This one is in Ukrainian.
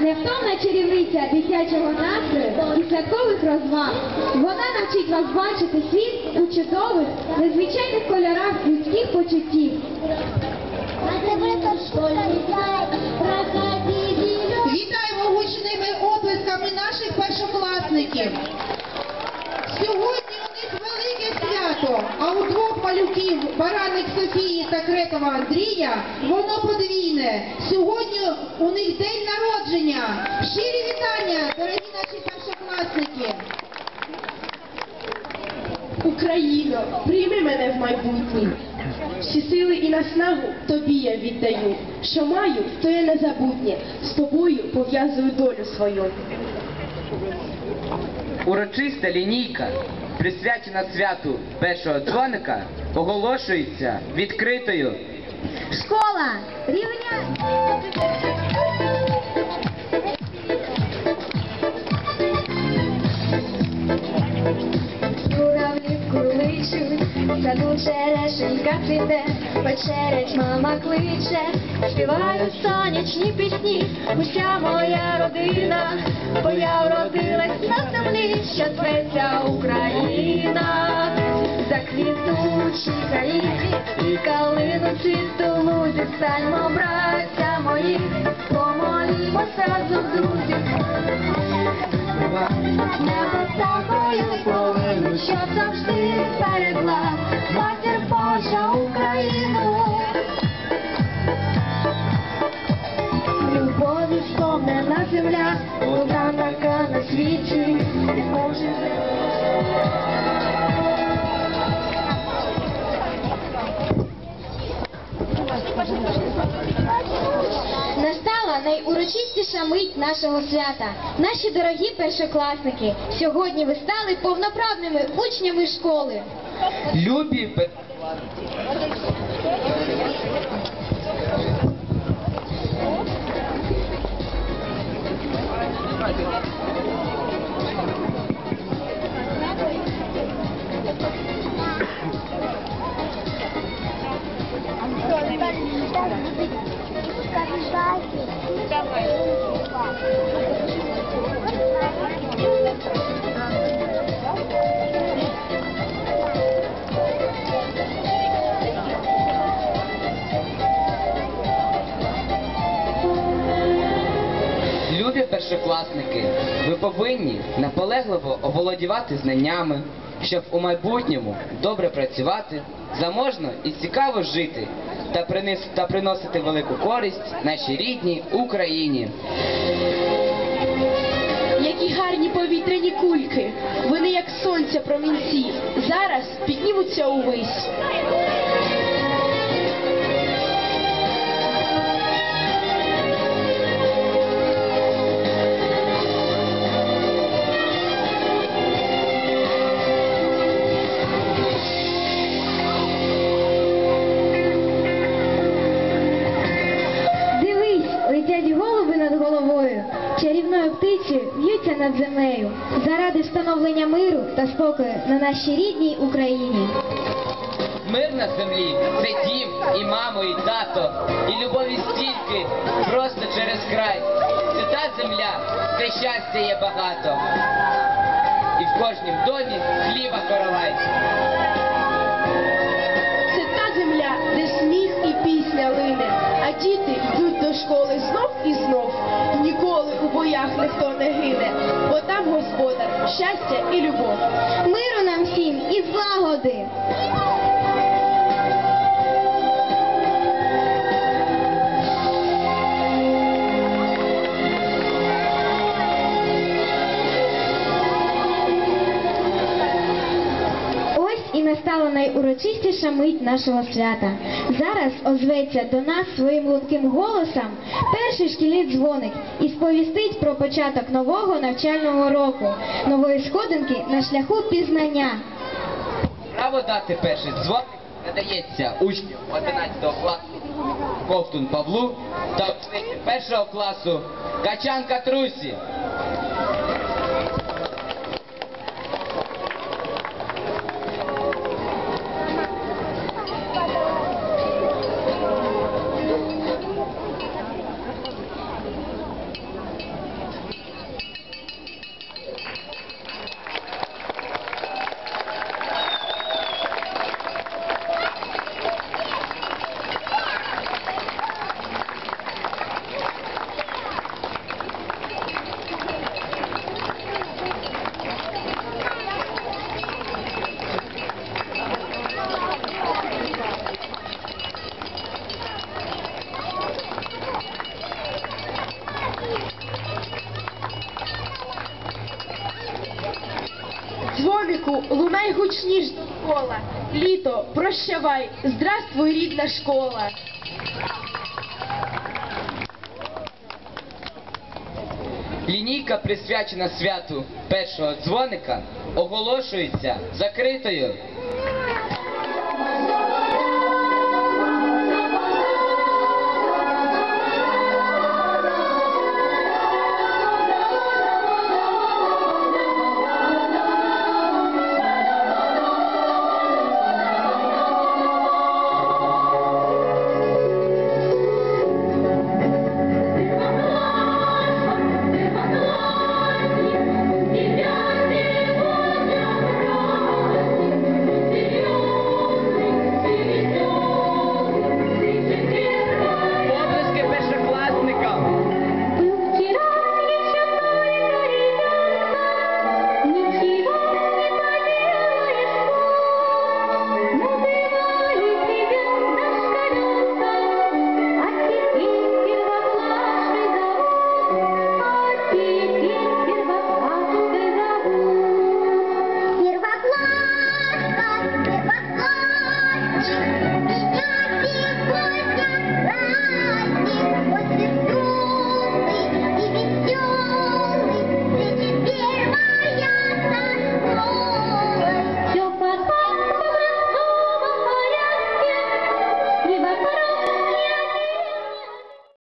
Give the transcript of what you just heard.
невтомна чарівниця дитячого настрою і святкових розваг. Вона навчить вас бачити світ у чудових, незвичайних кольорах людських почуттів. Вітаємо гучними оплесками наших першокласників. Сьогодні у них велике свято, а у двох малюків Бараник Софії та Крекова Андрія воно подвійне. Сьогодні у них день народження. Щирі вітання, дорогі наші першокласники. Україно, прийми мене в майбутнє. Всі сили і наснагу тобі я віддаю. Що маю, то є незабутнє. З тобою пов'язую долю свою. Урочиста лінійка, присвячена святу першого дзвоника, оголошується відкритою. Школа рівня. Цвіте, вечерять мама кличе, співають сонячні пісні, уся моя родина, бо я вродилась на землі, що зветься Україна, заквітучі гаїві і калину цвіту лузі, стальмо, браття мої, помолімося разом, друзі. Небесахою повинно, що завжди берегла матір Божа Україну. Любові сповнена земля, одна така на світі, може Настала найурочистіша мить нашого свята. Наші дорогі першокласники, сьогодні ви стали повноправними учнями школи. Любі пе- Любі першокласники, ви повинні наполегливо оволодівати знаннями, щоб у майбутньому добре працювати, заможно і цікаво жити та, принес- та приносити велику користь нашій рідній Україні. Які гарні повітряні кульки, вони як сонця промінці, зараз піднімуться увись. Над землею, заради встановлення миру та спокою на нашій рідній Україні. Мир на землі це дім, і мамо, і тато, і любові стільки просто через край. Це та земля, де щастя є багато. І в кожнім домі хліба коровай. Ніхто не гине, бо там господар, щастя і любов. Настала найурочистіша мить нашого свята. Зараз озветься до нас своїм лунким голосом перший шкільний дзвоник і сповістить про початок нового навчального року, нової сходинки на шляху пізнання. Право дати перший дзвоник надається учню 11 класу Ковтун Павлу та учениці першого класу Качан Катрусі. Дзвонику лунай гучніш кола. Літо, прощавай, здравствуй, рідна школа. Лінійка, присвячена святу першого дзвоника, оголошується закритою.